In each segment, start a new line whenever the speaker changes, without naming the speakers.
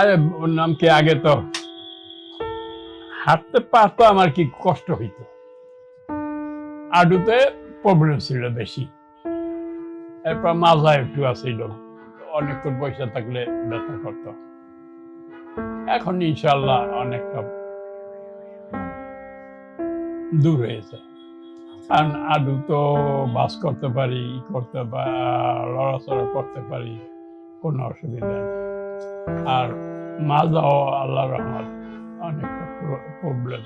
আরে, ওর নাম কি আগে তো? হাঁটতে পারতো আমার কি কষ্ট হইতো? আডুতে প্রবলেম ছিল বেশি। এরপর মাজা একটু আসিল। অনেকক্ষণ পয়সা থাকলে ব্যথা করত। এখন ইনশাল্লাহ অনেকটা দূর হয়েছে। কারণ আডু তো বাস করতে পারি করতে বা লড়াচড়া করতে পারি, কোনো অসুবিধা নেই। আর মাজাও আল্লাহ রহমত। অনেকটা প্রবলেম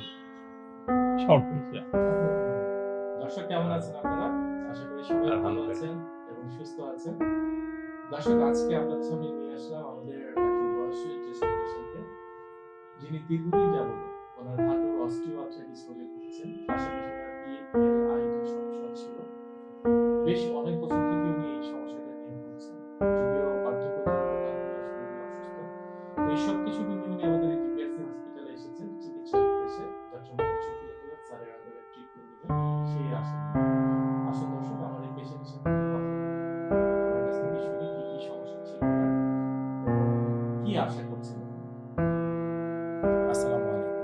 সলভ হয়েছে।
দর্শক কেমন আছেন আপনারা? আশা করি সবাই ভালো আছেন এবং সুস্থ আছেন। দর্শক আজকে আপনাদের সামনে নিয়ে আসলাম আমাদের একজন বয়স্ক জ্যেষ্ঠ পেশেন্টকে যিনি দীর্ঘদিন যাবত ওনার হাঁটুর অস্টিওআর্থ্রাইটিস রোগে ভুগছেন। পাশাপাশি ওনার পিএলআইটির সমস্যা ছিল। বেশ অনেক বছর কি আশা করছেন? আসসালামু আলাইকুম।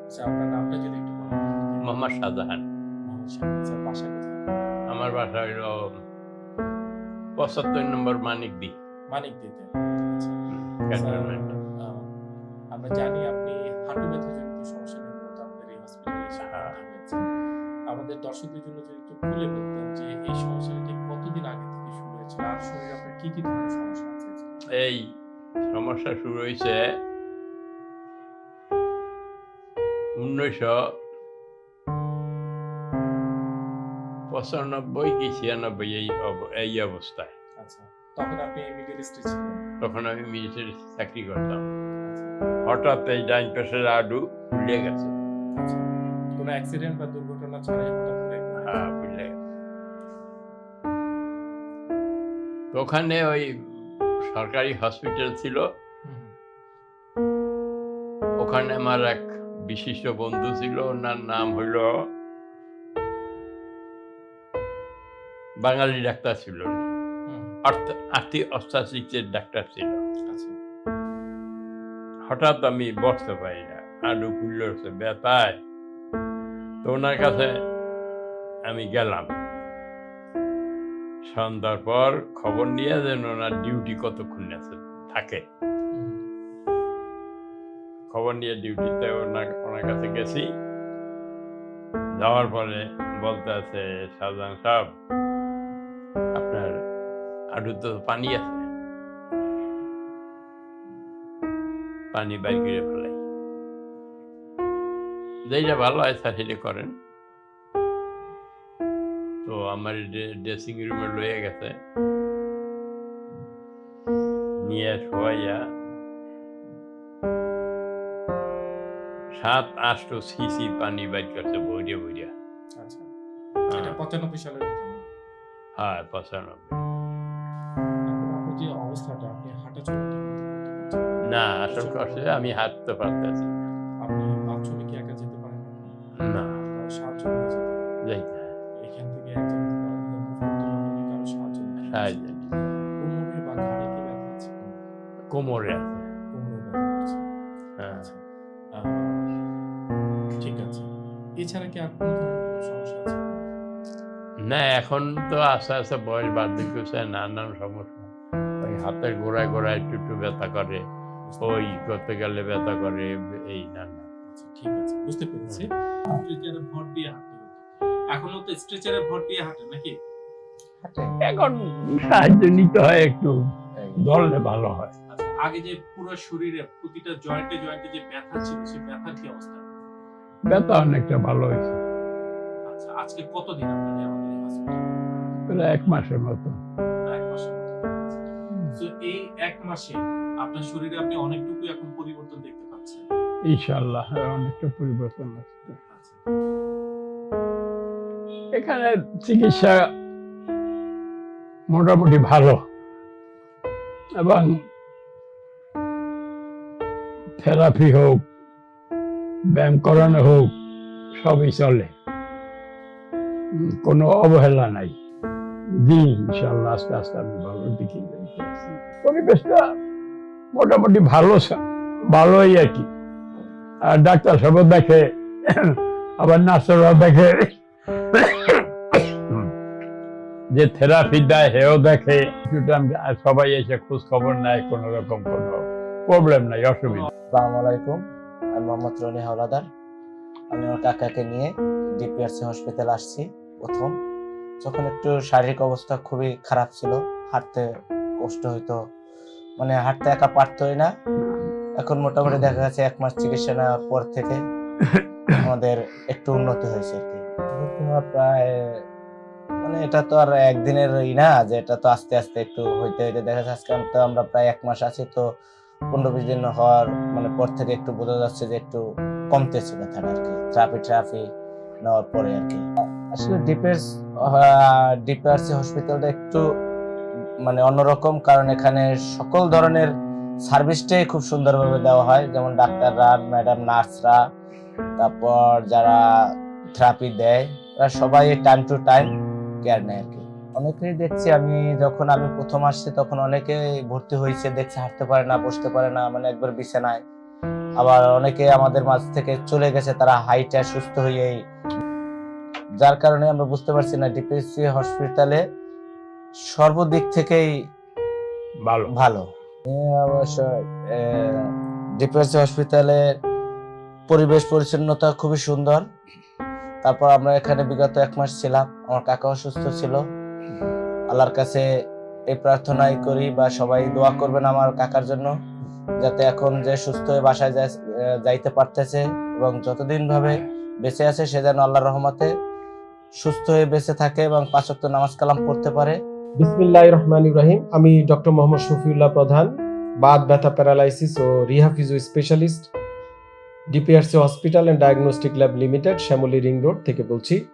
আচ্ছা আপনার নামটা যদি একটু বলেন।
মোহাম্মদ শাহজাহান।
স্যার বাসা কোথায়?
আমার বাসা হইল পঁচাত্তর নম্বর মানিক দি
মানিক দিতে আমরা জানি আপনি হাঁটু সমস্যা নিয়ে মূলত আমাদের এই হসপিটালে এসে
হ্যাঁ।
আমাদের দর্শকদের জন্য যদি একটু খুলে বলতেন যে এই সমস্যাটা ঠিক কতদিন আগে থেকে শুরু হয়েছিল? আর শরীরে আপনার কি কি ধরনের সমস্যা আছে?
এই সমস্যা শুরু হয়েছে। উনিশশো পঁচানব্বই কি ছিয়ানব্বই এই এই অবস্থায়।
আচ্ছা তখন
আমি মিলিটারি চাকরি করতাম।
আচ্ছা।
হঠাৎ এই ডাইন পাশের আডু ফুলে গেছে।
আচ্ছা কোনো অ্যাক্সিডেন্ট বা দুর্ঘটনা ছাড়াই হঠাৎ
হ্যাঁ ফুলে গেছে। ওখানে ওই সরকারি হসপিটাল ছিল। ওখানে আমার এক বিশিষ্ট বন্ধু ছিল ওনার নাম হইল বাঙালি ডাক্তার ছিল আর্থিক ডাক্তার ছিল।
আচ্ছা।
হঠাৎ আমি বসতে পারি না আলু ফুলছে ব্যথায়। তো ওনার কাছে আমি গেলাম। সন্ধ্যার পর খবর নিয়ে যেন ওনার ডিউটি কতক্ষণ আছে থাকে। খবর নিয়ে ডিউটিতে ওনার ওনার কাছে গেছি। যাওয়ার পরে বলতে আছে শাহজাহান সাহেব, আপনার আডু তো পানি আছে। পানি বাইর ফেলাই। যেটা ভালো হয়, স্যার, সেটা করেন। তো আমার ড্রেসিং রুমে লয়ে গেছে। নিয়ে শোয়াইয়া সাত আষ্ট সিসি পানি বাইর করছে বইরিয়া বইরিয়া
আচ্ছা। এটা পঁচানব্বই সালের
হ্যাঁ পঁচানব্বই।
না।
আসল কথা আমি হাঁটতে পারতেছি না।
আপনি কি একা যেতে পারেন? হয়।
যাইতে
সাহায্য কোমরে বা ঘাড়ে কি। ব্যথা আছে
কোমরে আছে
কোমরে ব্যথা করছে আহ, ঠিক আছে এছাড়া কি আর কোনো সমস্যা আছে
না এখন তো আস্তে আস্তে বয়স বার্ধক্য হচ্ছে নানান সমস্যা। ওই হাতের গোড়ায় গোড়ায় একটু একটু ব্যথা করে ওই করতে গেলে ব্যথা করে এই নানা
আচ্ছা, ঠিক আছে বুঝতে পেরেছি। ভর দিয়ে এখনও তো স্ট্রেচারে ভর দিয়ে হাঁটে নাকি?
এখন সাহায্য নিতে হয় একটু। ধরলে ভালো হয়।
আচ্ছা আগে যে পুরো শরীরে প্রতিটা জয়েন্টে জয়েন্টে যে ব্যথা ছিল সেই ব্যথার কি অবস্থা?
ব্যথা অনেকটা ভালো হয়েছে।
আচ্ছা আজকে কতদিন আপনাদের আমাদের হসপিটালে
প্রায় এক মাসের মতো।
এক মাসের তো এই এক মাসে আপনার শরীরে আপনি অনেকটুকু এখন পরিবর্তন দেখতে পাচ্ছেন?
ইনশাল্লাহ হ্যাঁ, অনেকটা পরিবর্তন আসছে।
আচ্ছা।
এখানে চিকিৎসা মোটামুটি ভালো এবং থেরাপি হোক, ব্যায়াম করানো হোক, সবই চলে। কোনো অবহেলা নাই। দিন ইনশাল্লাহ আস্তে আস্তে আমি ভালো দিকে পরিবেশটা মোটামুটি ভালো ভালোই আর কি। আর ডাক্তার সব দেখে, আবার নার্সরাও দেখে যে থেরাপি দেয় হেও দেখে। সবাই এসে খোঁজ খবর নেয় কোনো রকম কোনো প্রবলেম নাই অসুবিধা
আসসালামু আলাইকুম আমি মোহাম্মদ রনি হাওলাদার। আমি আমার কাকাকে নিয়ে ডিপিআরসি হসপিটাল আসছি প্রথম। যখন একটু শারীরিক অবস্থা খুবই খারাপ ছিল হাঁটতে কষ্ট হইতো। মানে হাঁটতে একা পারতোই না। এখন মোটামুটি দেখা যাচ্ছে এক মাস চিকিৎসা নেওয়ার পর থেকে আমাদের একটু উন্নতি হয়েছে আর কি। প্রায় মানে এটা তো আর একদিনের ই না, যে এটা তো আস্তে আস্তে একটু হইতে হইতে দেখা যাচ্ছে আজকে তো আমরা প্রায় এক মাস আছি, তো পনেরো বিশ দিন হওয়ার মানে পর থেকে একটু বোঝা যাচ্ছে যে একটু কমতেছে ব্যথাটা আর কি ট্রাফি ট্রাফি নেওয়ার পরে আর কি। আসলে ডিপেন্স ডিপিআরসি হসপিটালটা একটু মানে অন্যরকম, কারণ এখানে সকল ধরনের সার্ভিসটাই খুব সুন্দরভাবে দেওয়া হয়, যেমন ডাক্তাররা ম্যাডাম নার্সরা তারপর যারা থেরাপি দেয় সবাই টাইম টু টাইম কেয়ার নেয় আর কি। অনেকেই দেখছি আমি যখন আমি প্রথম আসছি তখন অনেকে ভর্তি হয়েছে দেখছি হাঁটতে পারে না বসতে পারে না মানে একবার বিছানায়। আবার অনেকে আমাদের মাঝ থেকে চলে গেছে তারা হাইটে সুস্থ হয়েই। যার কারণে আমরা বুঝতে পারছি না ডিপিএসসি হসপিটালে সর্বদিক থেকেই
ভালো।
ভালো। অবশ্য ডিপিএসসি হসপিটালের পরিবেশ পরিচ্ছন্নতা খুবই সুন্দর। তারপর আমরা এখানে বিগত এক মাস ছিলাম, আমার কাকা অসুস্থ ছিল। আল্লাহর কাছে এই প্রার্থনাই করি বা সবাই দোয়া করবেন আমার কাকার জন্য, যাতে এখন যে সুস্থ হয়ে বাসায় যাইতে পারতেছে এবং যতদিন ভাবে বেঁচে আছে সে যেন আল্লাহর রহমতে সুস্থ হয়ে বেঁচে থাকে এবং পাঁচক্ত নামাজ কালাম পড়তে পারে।
বিসমিল্লাহ রহমান ইব্রাহিম আমি ডক্টর মোহাম্মদ শফিউল্লাহ প্রধান, বাদ ব্যথা paralysis O rehab physio specialist. DPRC hospital and diagnostic lab limited, Shyamoli ring road থেকে বলছি।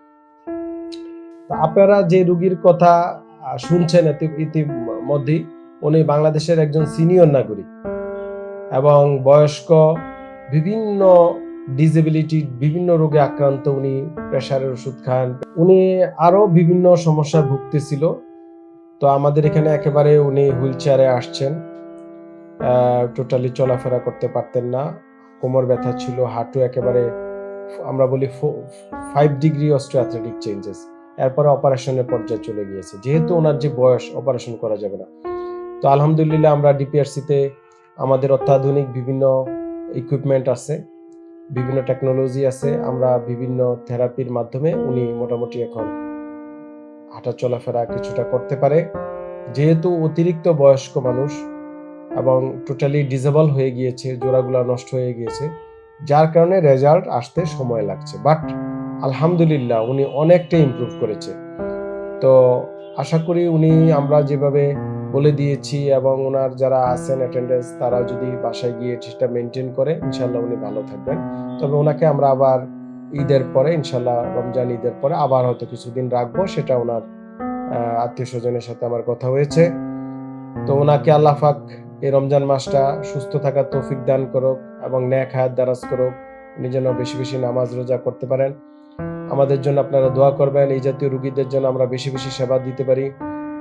আপনারা যে রুগীর কথা শুনছেন ইতি- ইতিমধ্যেই, উনি বাংলাদেশের একজন সিনিয়র নাগরিক এবং বয়স্ক, বিভিন্ন ডিসেবিলিটি বিভিন্ন রোগে আক্রান্ত উনি প্রেশারের ওষুধ খান। উনি আরও বিভিন্ন সমস্যায় ভুগতেছিল। তো আমাদের এখানে একেবারে উনি হুইল চেয়ারে আসছেন। টোটালি চলাফেরা করতে পারতেন না। কোমর ব্যথা ছিল, হাঁটু একেবারে, আমরা বলি ফাইভ ডিগ্রি অস্ট্রিয়াথলেটিক চেঞ্জেস এরপরে অপারেশনের পর্যায়ে চলে গিয়েছে। যেহেতু ওনার যে বয়স, অপারেশন করা যাবে না। তো আলহামদুলিল্লাহ আমরা ডিপিআরসিতে আমাদের অত্যাধুনিক বিভিন্ন ইকুইপমেন্ট আছে, বিভিন্ন টেকনোলজি আছে, আমরা বিভিন্ন থেরাপির মাধ্যমে উনি মোটামুটি এখন হাঁটা চলাফেরা কিছুটা করতে পারে। যেহেতু অতিরিক্ত বয়স্ক মানুষ এবং টোটালি ডিজেবল হয়ে গিয়েছে, জোড়াগুলা নষ্ট হয়ে গিয়েছে, যার কারণে রেজাল্ট আসতে সময় লাগছে। বাট আলহামদুলিল্লাহ উনি অনেকটা ইমপ্রুভ করেছে। তো আশা করি উনি আমরা যেভাবে বলে দিয়েছি এবং ওনার যারা আছেন অ্যাটেন্ডেন্স তারা যদি বাসায় গিয়ে সেটা মেনটেন করে ইনশাল্লাহ উনি ভালো থাকবেন। তবে ওনাকে আমরা আবার ঈদের পরে ইনশাল্লাহ রমজান ঈদের পরে আবার হয়তো কিছুদিন রাখব, সেটা ওনার আত্মীয় স্বজনের সাথে আমার কথা হয়েছে। তো ওনাকে আল্লাহ পাক এই রমজান মাসটা সুস্থ থাকার তৌফিক দান করুক এবং ন্যাক হায়াত দারাজ করুক। উনি যেন বেশি বেশি নামাজ রোজা করতে পারেন। আমাদের জন্য আপনারা দোয়া করবেন, এই জাতীয় রুগীদের জন্য আমরা বেশি বেশি সেবা দিতে পারি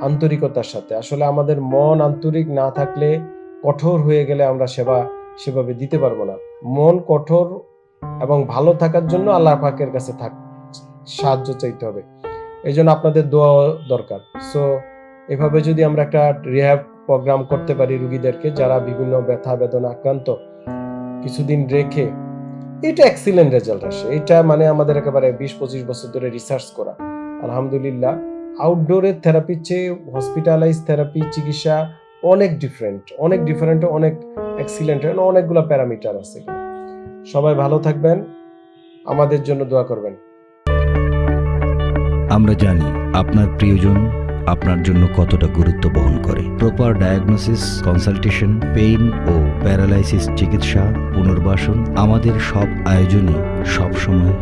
আন্তরিকতার সাথে। আসলে আমাদের মন আন্তরিক না থাকলে কঠোর হয়ে গেলে আমরা সেবা সেভাবে দিতে পারব না। মন কঠোর এবং ভালো থাকার জন্য আল্লাহ পাকের কাছে থাক, সাহায্য চাইতে হবে। এই জন্য আপনাদের দোয়া দরকার। সো এভাবে যদি আমরা একটা রিহ্যাব প্রোগ্রাম করতে পারি রুগীদেরকে যারা বিভিন্ন ব্যথা বেদনা আক্রান্ত। কিছুদিন রেখে এটা এক্সিলেন্ট রেজাল্ট আসে। এটা মানে আমাদের একেবারে বিশ পঁচিশ বছর ধরে রিসার্চ করা। আলহামদুলিল্লাহ আউটডোরের থেরাপির চেয়ে হসপিটালাইজ থেরাপি চিকিৎসা অনেক ডিফারেন্ট অনেক ডিফারেন্ট অনেক এক্সিলেন্ট অনেকগুলো প্যারামিটার আছে। সবাই ভালো থাকবেন আমাদের জন্য দোয়া করবেন।
আমরা জানি আপনার প্রিয়জন আপনার জন্য কতটা গুরুত্ব বহন করে। প্রপার ডায়াগনোসিস কনসালটেশন পেইন ও প্যারালাইসিস চিকিৎসা পুনর্বাসন আমাদের সব আয়োজনই সবসময়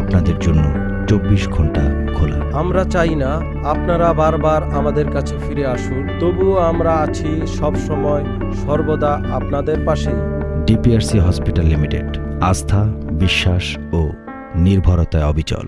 আপনাদের জন্য চব্বিশ ঘণ্টা খোলা।
আমরা চাই না আপনারা বারবার আমাদের কাছে ফিরে আসুন তবুও আমরা আছি সব সময় সর্বদা আপনাদের পাশেই।
ডিপিআরসি হসপিটাল লিমিটেড আস্থা বিশ্বাস ও নির্ভরতায় অবিচল।